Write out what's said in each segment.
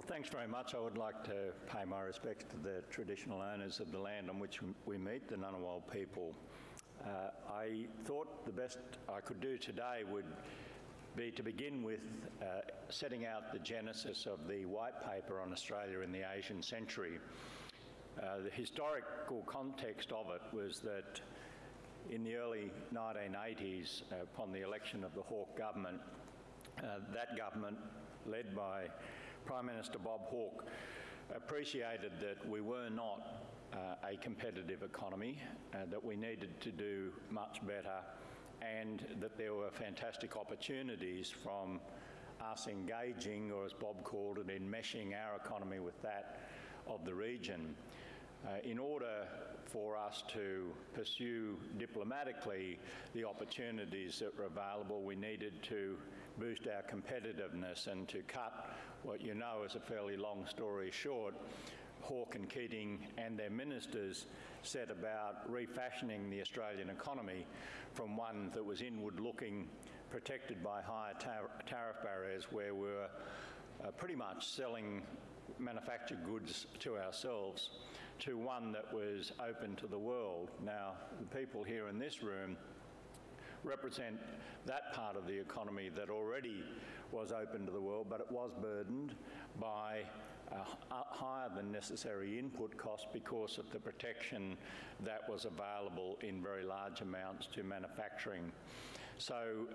Well, thanks very much. I would like to pay my respects to the traditional owners of the land on which we meet, the Ngunnawal people. Uh, I thought the best I could do today would be to begin with uh, setting out the genesis of the white paper on Australia in the Asian century. Uh, the historical context of it was that in the early 1980s, uh, upon the election of the Hawke government, uh, that government, led by Prime Minister Bob Hawke appreciated that we were not uh, a competitive economy, uh, that we needed to do much better, and that there were fantastic opportunities from us engaging, or as Bob called it, enmeshing our economy with that of the region. Uh, in order for us to pursue diplomatically the opportunities that were available, we needed to boost our competitiveness and to cut what you know is a fairly long story short, Hawke and Keating and their ministers set about refashioning the Australian economy from one that was inward looking, protected by higher tar tariff barriers where we were uh, pretty much selling manufactured goods to ourselves to one that was open to the world. Now, the people here in this room represent that part of the economy that already was open to the world, but it was burdened by uh, higher than necessary input costs because of the protection that was available in very large amounts to manufacturing. So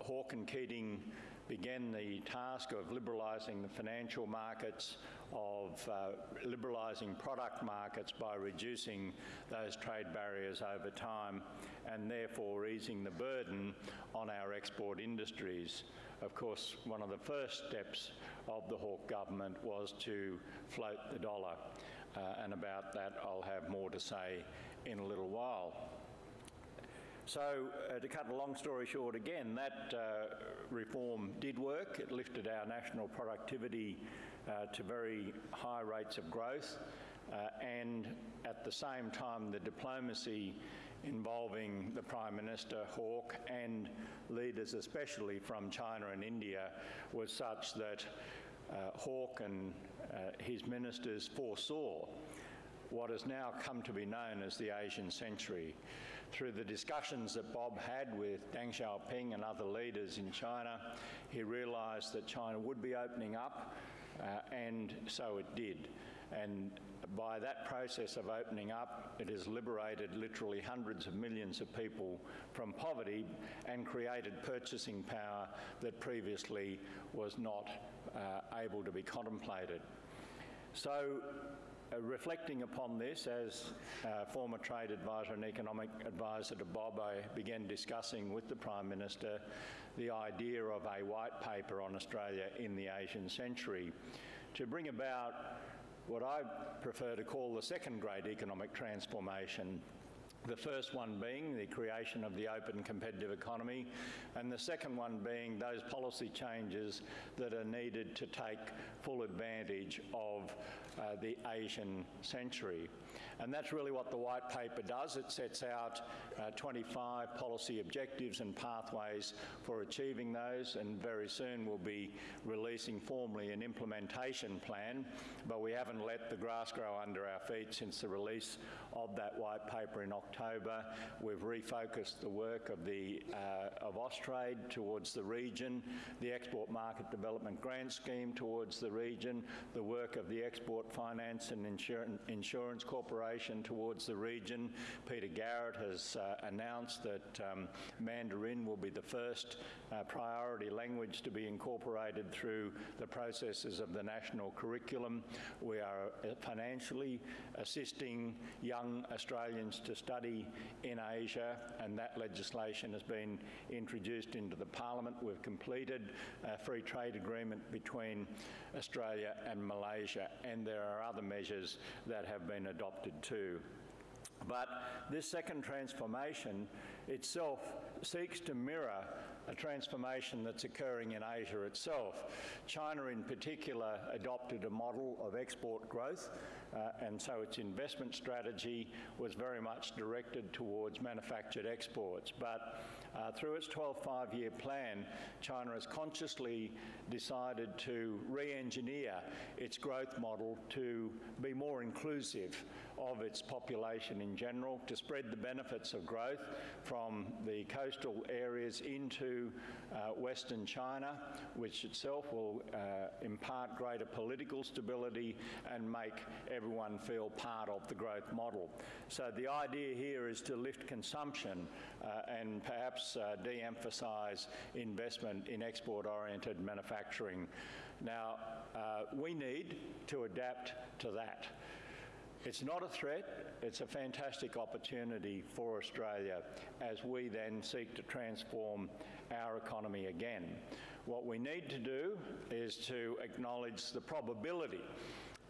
Hawke and Keating began the task of liberalising the financial markets, of uh, liberalising product markets by reducing those trade barriers over time and therefore easing the burden on our export industries. Of course, one of the first steps of the Hawke government was to float the dollar uh, and about that I'll have more to say in a little while. So uh, to cut a long story short again, that uh, reform did work. It lifted our national productivity uh, to very high rates of growth uh, and at the same time the diplomacy involving the Prime Minister, Hawke and leaders especially from China and India was such that uh, Hawke and uh, his ministers foresaw what has now come to be known as the Asian century. Through the discussions that Bob had with Deng Xiaoping and other leaders in China, he realised that China would be opening up, uh, and so it did. And by that process of opening up, it has liberated literally hundreds of millions of people from poverty and created purchasing power that previously was not uh, able to be contemplated. So uh, reflecting upon this, as uh, former trade advisor and economic advisor to Bob, I began discussing with the Prime Minister the idea of a white paper on Australia in the Asian century to bring about what I prefer to call the second great economic transformation the first one being the creation of the open competitive economy, and the second one being those policy changes that are needed to take full advantage of uh, the Asian century. And that's really what the white paper does. It sets out uh, 25 policy objectives and pathways for achieving those, and very soon we'll be releasing formally an implementation plan, but we haven't let the grass grow under our feet since the release of that white paper in October October. We've refocused the work of, the, uh, of Austrade towards the region, the Export Market Development Grant Scheme towards the region, the work of the Export Finance and Insurance Corporation towards the region. Peter Garrett has uh, announced that um, Mandarin will be the first uh, priority language to be incorporated through the processes of the national curriculum. We are uh, financially assisting young Australians to study study in Asia, and that legislation has been introduced into the Parliament. We've completed a free trade agreement between Australia and Malaysia, and there are other measures that have been adopted too. But this second transformation itself seeks to mirror a transformation that's occurring in Asia itself. China in particular adopted a model of export growth uh, and so its investment strategy was very much directed towards manufactured exports. But uh, through its 12 five year plan, China has consciously decided to re engineer its growth model to be more inclusive of its population in general, to spread the benefits of growth from the coastal areas into uh, Western China, which itself will uh, impart greater political stability and make everyone feel part of the growth model. So the idea here is to lift consumption uh, and perhaps uh, de-emphasise investment in export-oriented manufacturing. Now, uh, we need to adapt to that. It's not a threat, it's a fantastic opportunity for Australia as we then seek to transform our economy again. What we need to do is to acknowledge the probability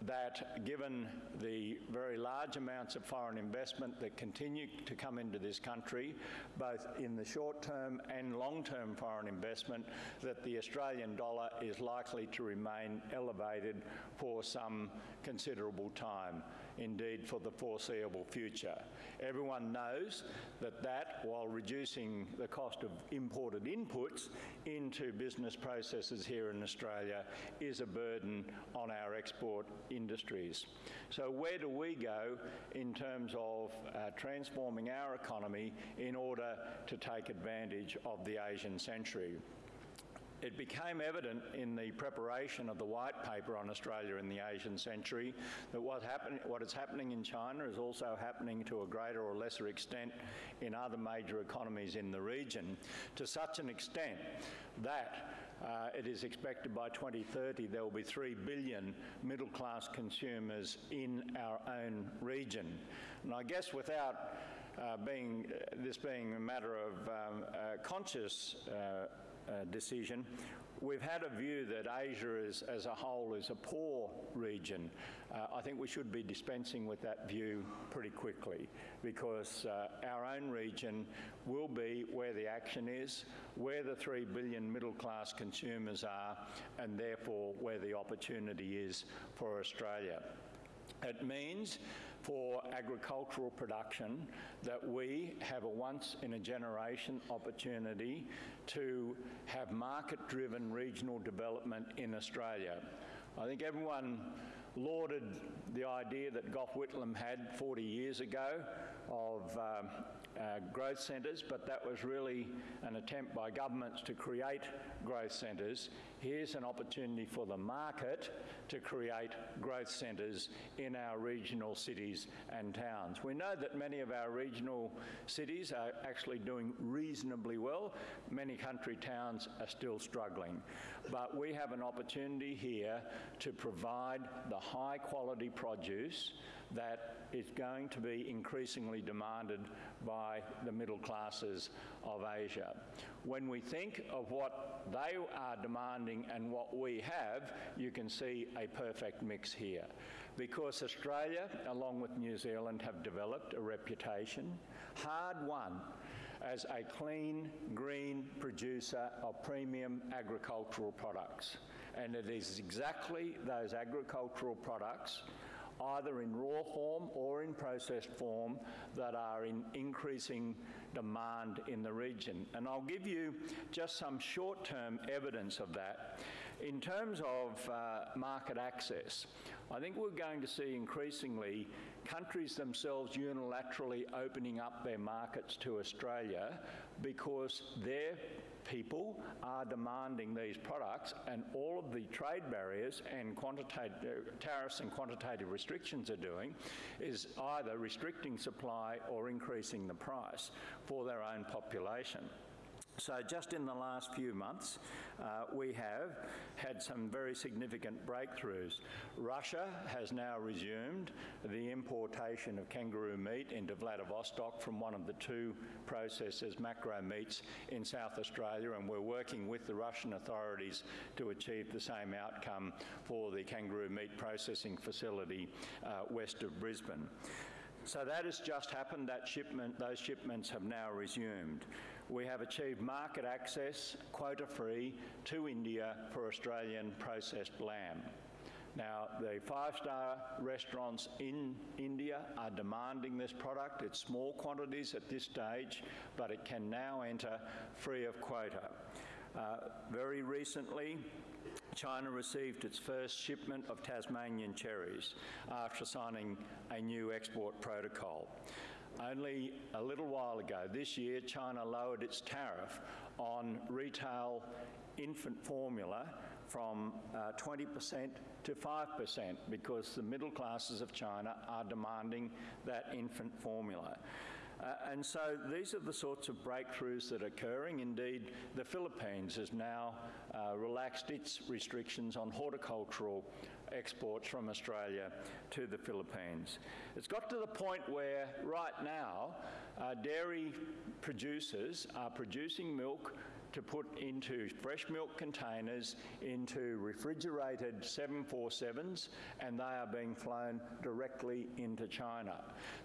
that given the very large amounts of foreign investment that continue to come into this country, both in the short term and long term foreign investment, that the Australian dollar is likely to remain elevated for some considerable time indeed for the foreseeable future. Everyone knows that that, while reducing the cost of imported inputs into business processes here in Australia, is a burden on our export industries. So where do we go in terms of uh, transforming our economy in order to take advantage of the Asian century? It became evident in the preparation of the white paper on Australia in the Asian century that what, happen, what is happening in China is also happening to a greater or lesser extent in other major economies in the region, to such an extent that uh, it is expected by 2030 there will be 3 billion middle class consumers in our own region. And I guess without uh, being, uh, this being a matter of um, uh, conscious uh, decision. We've had a view that Asia is, as a whole is a poor region. Uh, I think we should be dispensing with that view pretty quickly because uh, our own region will be where the action is, where the 3 billion middle class consumers are, and therefore where the opportunity is for Australia. It means for agricultural production that we have a once in a generation opportunity to have market driven regional development in Australia. I think everyone lauded the idea that Gough Whitlam had 40 years ago of um, uh, growth centres, but that was really an attempt by governments to create growth centres. Here's an opportunity for the market to create growth centres in our regional cities and towns. We know that many of our regional cities are actually doing reasonably well. Many country towns are still struggling. But we have an opportunity here to provide the high quality produce that is going to be increasingly demanded by the middle classes of Asia. When we think of what they are demanding and what we have, you can see a perfect mix here. Because Australia, along with New Zealand, have developed a reputation, hard won, as a clean, green producer of premium agricultural products. And it is exactly those agricultural products either in raw form or in processed form, that are in increasing demand in the region. And I'll give you just some short term evidence of that. In terms of uh, market access, I think we're going to see increasingly countries themselves unilaterally opening up their markets to Australia because their people are demanding these products and all of the trade barriers and quantitative tariffs and quantitative restrictions are doing is either restricting supply or increasing the price for their own population. So just in the last few months, uh, we have had some very significant breakthroughs. Russia has now resumed the importation of kangaroo meat into Vladivostok from one of the two processors, Macro Meats, in South Australia, and we're working with the Russian authorities to achieve the same outcome for the kangaroo meat processing facility uh, west of Brisbane. So that has just happened. That shipment, those shipments have now resumed we have achieved market access, quota free, to India for Australian processed lamb. Now, the five-star restaurants in India are demanding this product. It's small quantities at this stage, but it can now enter free of quota. Uh, very recently, China received its first shipment of Tasmanian cherries after signing a new export protocol. Only a little while ago, this year, China lowered its tariff on retail infant formula from uh, 20% to 5% because the middle classes of China are demanding that infant formula. Uh, and so these are the sorts of breakthroughs that are occurring. Indeed, the Philippines has now uh, relaxed its restrictions on horticultural exports from Australia to the Philippines. It's got to the point where right now uh, dairy producers are producing milk to put into fresh milk containers into refrigerated 747s and they are being flown directly into China.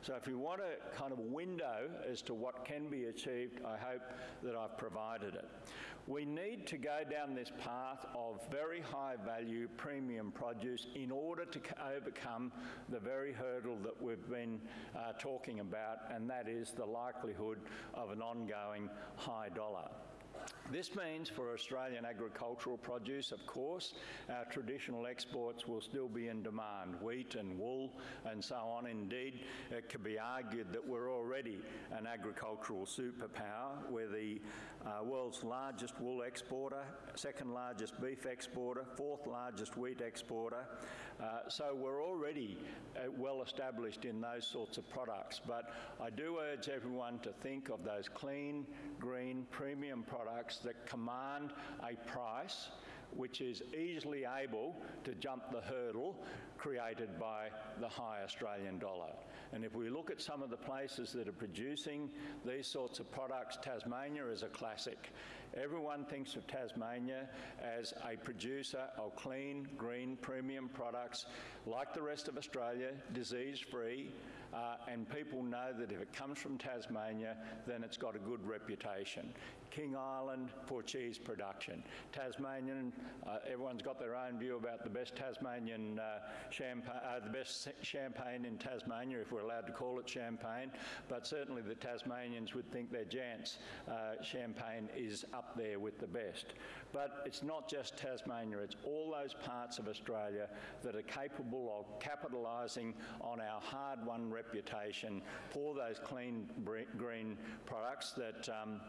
So if you want a kind of window as to what can be achieved, I hope that I've provided it. We need to go down this path of very high value premium produce in order to overcome the very hurdle that we've been uh, talking about, and that is the likelihood of an ongoing high dollar. This means for Australian agricultural produce, of course, our traditional exports will still be in demand, wheat and wool and so on. Indeed, it could be argued that we're already an agricultural superpower. We're the uh, world's largest wool exporter, second largest beef exporter, fourth largest wheat exporter. Uh, so we're already uh, well established in those sorts of products. But I do urge everyone to think of those clean, green, premium products that command a price which is easily able to jump the hurdle created by the high Australian dollar. And if we look at some of the places that are producing these sorts of products, Tasmania is a classic. Everyone thinks of Tasmania as a producer of clean, green, premium products, like the rest of Australia, disease-free, uh, and people know that if it comes from Tasmania, then it's got a good reputation. King Island for cheese production. Tasmanian, uh, everyone's got their own view about the best Tasmanian uh, champagne, uh, the best champagne in Tasmania, if we're allowed to call it champagne, but certainly the Tasmanians would think their Jansz uh, champagne is up there with the best. But it's not just Tasmania, it's all those parts of Australia that are capable of capitalising on our hard-won reputation for those clean green products that um,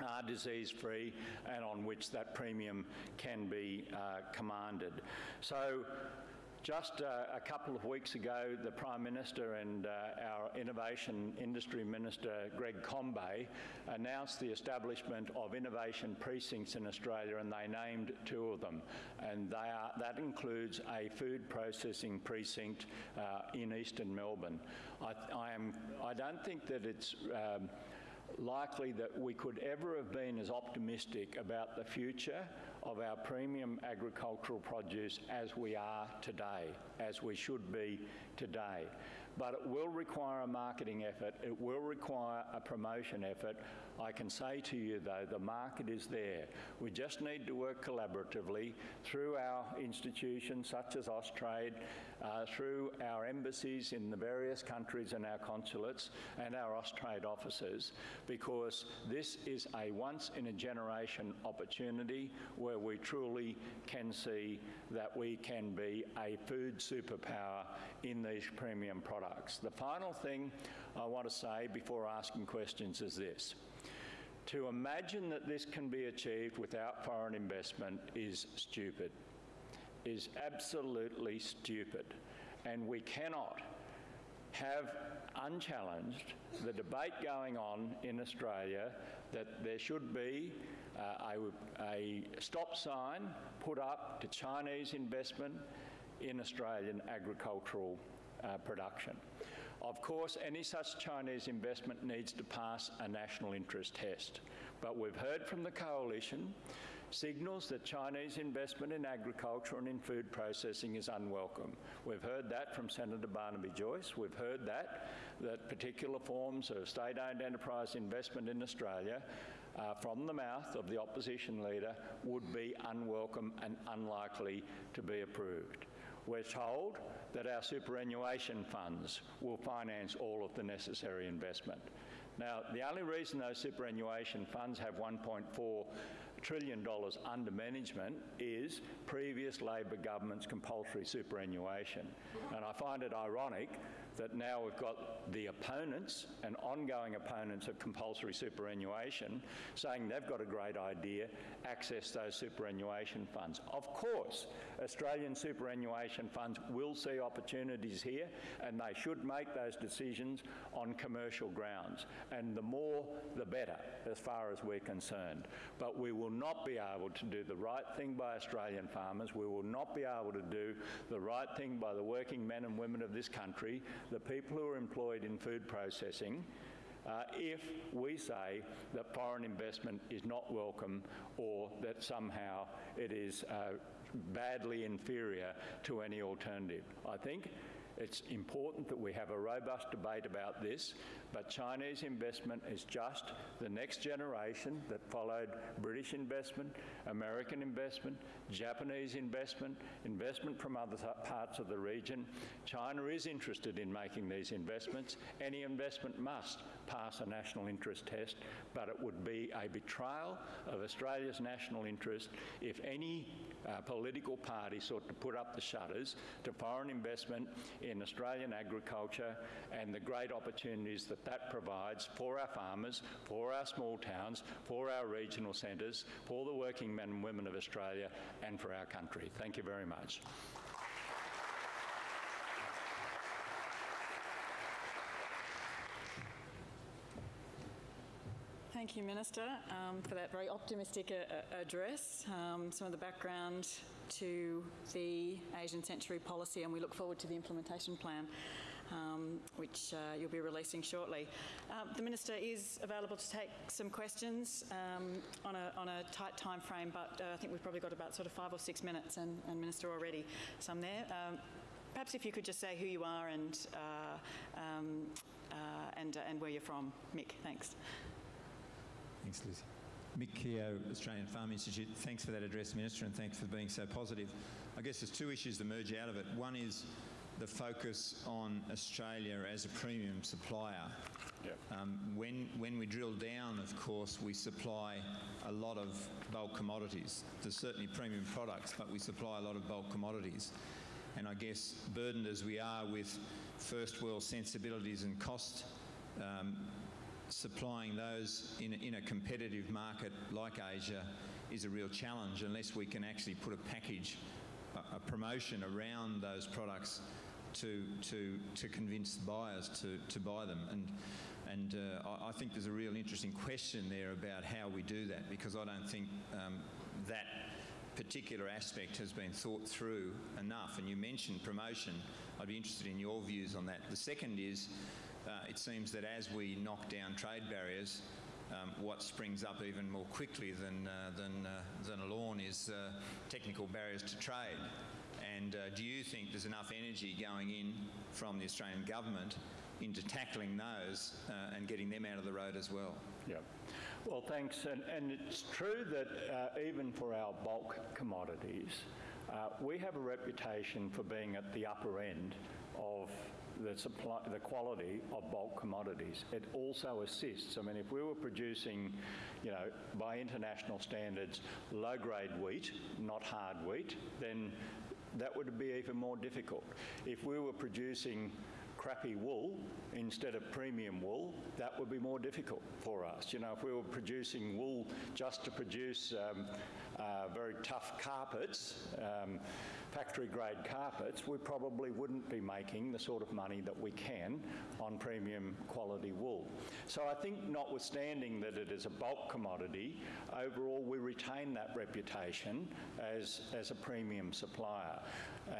are disease free and on which that premium can be uh, commanded. So just uh, a couple of weeks ago, the Prime Minister and uh, our Innovation Industry Minister, Greg Combet, announced the establishment of innovation precincts in Australia and they named two of them. And are, that includes a food processing precinct uh, in eastern Melbourne. I, I, am, I don't think that it's um, likely that we could ever have been as optimistic about the future of our premium agricultural produce as we are today, as we should be today. But it will require a marketing effort, it will require a promotion effort. I can say to you though, the market is there. We just need to work collaboratively through our institutions such as Austrade, uh, through our embassies in the various countries and our consulates and our Austrade offices because this is a once in a generation opportunity where we truly can see that we can be a food superpower in these premium products. The final thing I want to say before asking questions is this. To imagine that this can be achieved without foreign investment is stupid is absolutely stupid. And we cannot have unchallenged the debate going on in Australia that there should be uh, a, a stop sign put up to Chinese investment in Australian agricultural uh, production. Of course, any such Chinese investment needs to pass a national interest test. But we've heard from the coalition signals that Chinese investment in agriculture and in food processing is unwelcome. We've heard that from Senator Barnaby Joyce. We've heard that, that particular forms of state-owned enterprise investment in Australia uh, from the mouth of the opposition leader would be unwelcome and unlikely to be approved. we're told that our superannuation funds will finance all of the necessary investment. Now, the only reason those superannuation funds have 1.4 trillion dollars under management is previous Labor government's compulsory superannuation. And I find it ironic that now we've got the opponents and ongoing opponents of compulsory superannuation saying they've got a great idea, access those superannuation funds. Of course, Australian superannuation funds will see opportunities here and they should make those decisions on commercial grounds. And the more, the better, as far as we're concerned. But we will not be able to do the right thing by Australian farmers. We will not be able to do the right thing by the working men and women of this country, the people who are employed in food processing, uh, if we say that foreign investment is not welcome or that somehow it is uh, badly inferior to any alternative. I think it's important that we have a robust debate about this, but Chinese investment is just the next generation that followed British investment, American investment, Japanese investment, investment from other parts of the region. China is interested in making these investments. Any investment must pass a national interest test, but it would be a betrayal of Australia's national interest if any uh, political party sought to put up the shutters to foreign investment in Australian agriculture and the great opportunities that that provides for our farmers, for our small towns, for our regional centres, for the working men and women of Australia and for our country. Thank you very much. Thank you, Minister, um, for that very optimistic uh, address, um, some of the background to the Asian Century Policy, and we look forward to the implementation plan. Um, which uh, you'll be releasing shortly. Uh, the Minister is available to take some questions um, on, a, on, a, tight time frame, but uh, I think we've probably got about sort of five or six minutes, and, and Minister already some there. Um, perhaps if you could just say who you are and, uh, um, uh, and, and where you're from. Mick, thanks. Thanks, Lucy. Mick Keogh, Australian Farm Institute. Thanks for that address, Minister, and thanks for being so positive. I guess there's two issues that merge out of it. One is the focus on Australia as a premium supplier. Yep. Um, when, when we drill down, of course, we supply a lot of bulk commodities. There's certainly premium products, but we supply a lot of bulk commodities. And I guess burdened as we are with first world sensibilities and cost um, supplying those in a, in a competitive market like Asia is a real challenge unless we can actually put a package, a, a promotion around those products to, to, to convince buyers to, to buy them. And, and uh, I, I, think there's a real interesting question there about how we do that because I don't think um, that particular aspect has been thought through enough. And you mentioned promotion. I'd be interested in your views on that. The second is uh, it seems that as we knock down trade barriers, um, what springs up even more quickly than, uh, than, uh, than a lawn is uh, technical barriers to trade. And uh, do you think there's enough energy going in from the Australian government into tackling those uh, and getting them out of the road as well? Yeah. Well, thanks. And, and it's true that even for our bulk commodities, we have a reputation for being at the upper end of the supply, the quality of bulk commodities. It also assists. I mean, if we were producing, you know, by international standards, low-grade wheat, not hard wheat, then that would be even more difficult. If we were producing crappy wool instead of premium wool, that would be more difficult for us. You know, if we were producing wool just to produce um, uh, very tough carpets, um, factory grade carpets, we probably wouldn't be making the sort of money that we can on premium quality wool. So I think notwithstanding that it is a bulk commodity, overall we retain that reputation as, as a premium supplier.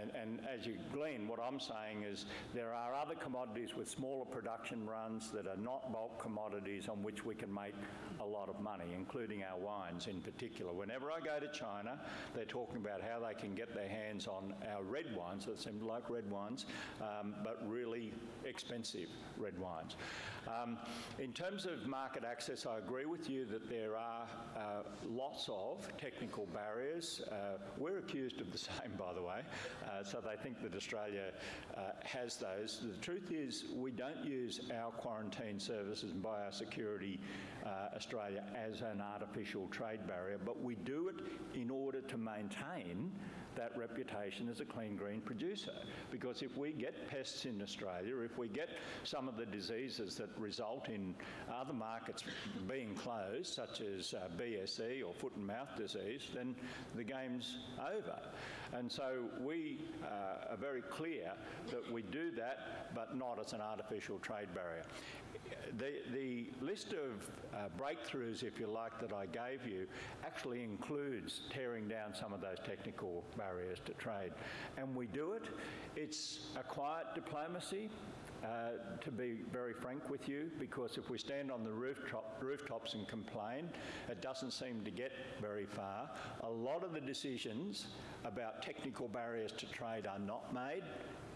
And, and as you glean, what I'm saying is there are other other commodities with smaller production runs that are not bulk commodities on which we can make a lot of money, including our wines in particular. Whenever I go to China, they're talking about how they can get their hands on our red wines that seem like red wines, um, but really expensive red wines. Um, in terms of market access, I agree with you that there are uh, lots of technical barriers. Uh, we're accused of the same, by the way, uh, so they think that Australia uh, has those. The truth is, we don't use our quarantine services and Biosecurity uh, Australia as an artificial trade barrier, but we do it in order to maintain that reputation as a clean green producer. Because if we get pests in Australia, if we get some of the diseases that result in other markets being closed, such as uh, BSE or foot and mouth disease, then the game's over. And so we uh, are very clear that we do that, but not as an artificial trade barrier. The, the list of uh, breakthroughs, if you like, that I gave you actually includes tearing down some of those technical barriers to trade. And we do it. It's a quiet diplomacy. Uh, to be very frank with you, because if we stand on the rooftop, rooftops and complain, it doesn't seem to get very far. A lot of the decisions about technical barriers to trade are not made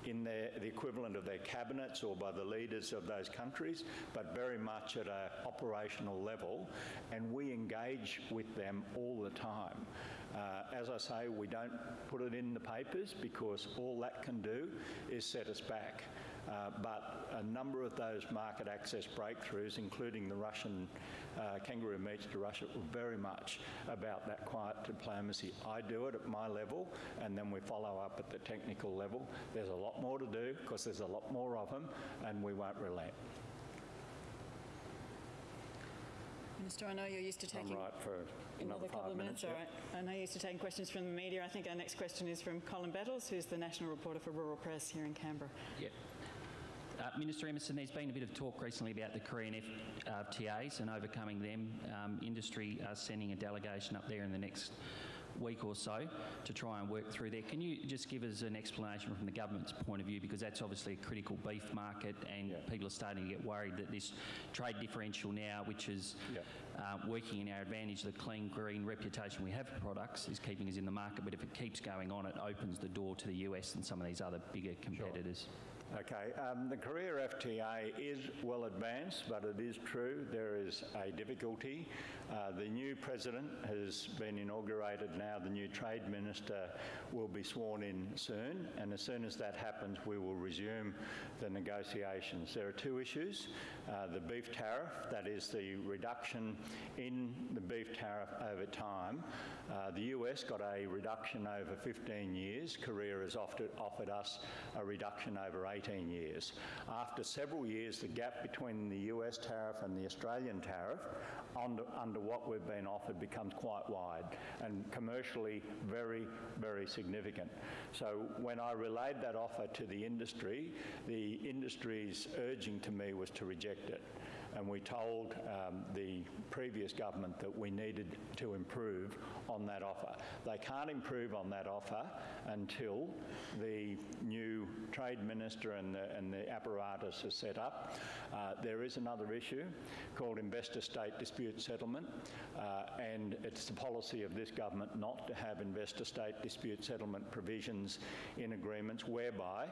in their, the equivalent of their cabinets or by the leaders of those countries, but very much at an operational level, and we engage with them all the time. Uh, as I say, we don't put it in the papers because all that can do is set us back. Uh, but a number of those market access breakthroughs, including the Russian uh, kangaroo meats to Russia, were very much about that quiet diplomacy. I do it at my level, and then we follow up at the technical level. There's a lot more to do because there's a lot more of them, and we won't relent. Minister, I know you're used to I'm taking right for another another couple of minutes. minutes. All yep. right. I know you're used to taking questions from the media. I think our next question is from Colin Bettles, who's the national reporter for Rural Press here in Canberra. Yep. Uh, Minister Emerson, there's been a bit of talk recently about the Korean FTAs and overcoming them. Um, industry are sending a delegation up there in the next week or so to try and work through there. Can you just give us an explanation from the government's point of view, because that's obviously a critical beef market and Yeah. people are starting to get worried that this trade differential now, which is Yeah. uh, working in our advantage, the clean green reputation we have for products is keeping us in the market, but if it keeps going on, it opens the door to the US and some of these other bigger competitors. Okay, um, the Korea FTA is well advanced, but it is true there is a difficulty. Uh, the new president has been inaugurated now, the new trade minister will be sworn in soon, and as soon as that happens, we will resume the negotiations. There are two issues uh, the beef tariff, that is the reduction in the beef tariff over time. Uh, the US got a reduction over 15 years, Korea has offered, offered us a reduction over 18 years. After several years, the gap between the US tariff and the Australian tariff under, under what we've been offered becomes quite wide and commercially very, very significant. So when I relayed that offer to the industry, the industry's urging to me was to reject it and we told um, the previous government that we needed to improve on that offer. They can't improve on that offer until the new trade minister and the, and the apparatus is set up. Uh, there is another issue called investor-state dispute settlement, uh, and it's the policy of this government not to have investor-state dispute settlement provisions in agreements whereby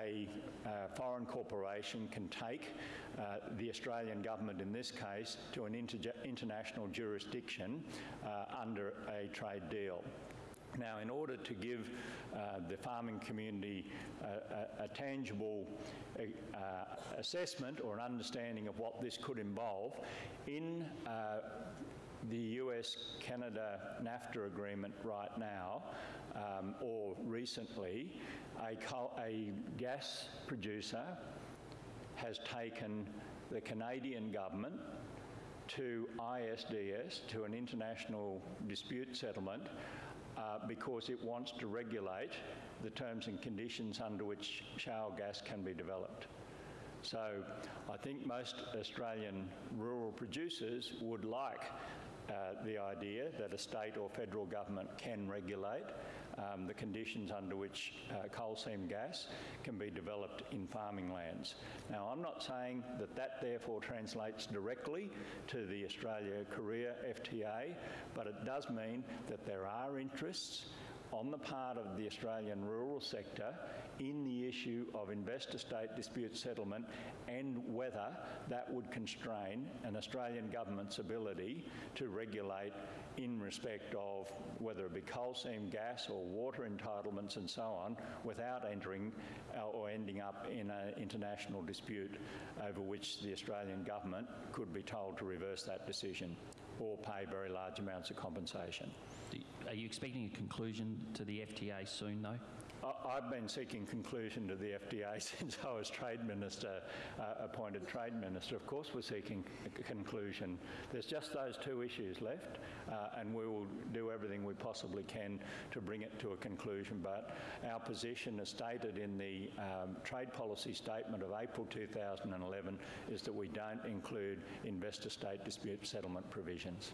a uh, foreign corporation can take uh, the Australian government, in this case, to an interge- international jurisdiction uh, under a trade deal. Now, in order to give uh, the farming community a, a, a tangible uh, assessment or an understanding of what this could involve, in uh, the US Canada NAFTA agreement right now, um, or recently, a, a gas producer has taken the Canadian government to ISDS, to an international dispute settlement, uh, because it wants to regulate the terms and conditions under which shale gas can be developed. So I think most Australian rural producers would like uh, the idea that a state or federal government can regulate um, the conditions under which uh, coal seam gas can be developed in farming lands. Now, I'm not saying that that therefore translates directly to the Australia-Korea FTA, but it does mean that there are interests on the part of the Australian rural sector in the issue of investor-state dispute settlement and whether that would constrain an Australian government's ability to regulate in respect of whether it be coal seam gas or water entitlements and so on without entering uh, or ending up in an international dispute over which the Australian government could be told to reverse that decision or pay very large amounts of compensation. Are you expecting a conclusion to the FTA soon, though? I've been seeking conclusion to the FTA since I was Trade Minister, uh, appointed Trade Minister. Of course, we're seeking conclusion. There's just those two issues left, uh, and we will do everything we possibly can to bring it to a conclusion. But our position, as stated in the um, Trade Policy Statement of April 2011, is that we don't include investor-state dispute settlement provisions.